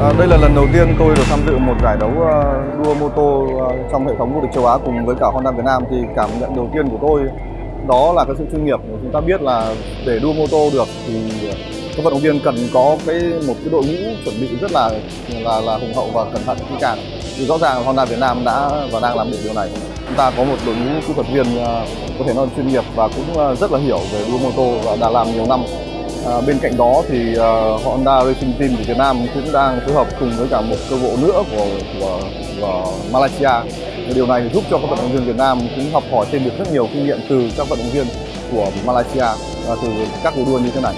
À, đây là lần đầu tiên tôi được tham dự một giải đấu à, đua mô tô à, trong hệ thống vô địch châu Á cùng với cả Honda Việt Nam thì cảm nhận đầu tiên của tôi đó là cái sự chuyên nghiệp. Chúng ta biết là để đua mô tô được thì các vận động viên cần có cái, một cái đội ngũ chuẩn bị rất là là là hùng hậu và cẩn thận, kỹ càng. Thì rõ ràng Honda Việt Nam đã và đang làm được điều này. Chúng ta có một đội ngũ kỹ thuật viên có thể nói chuyên nghiệp và cũng rất là hiểu về đua mô tô và đã làm nhiều năm. À, bên cạnh đó thì uh, Honda Racing Team của Việt Nam cũng đang phối hợp cùng với cả một cơ bộ nữa của, của, của Malaysia. Điều này giúp cho các vận động viên Việt Nam cũng học hỏi thêm được rất nhiều kinh nghiệm từ các vận động viên của Malaysia và từ các cuộc đua như thế này.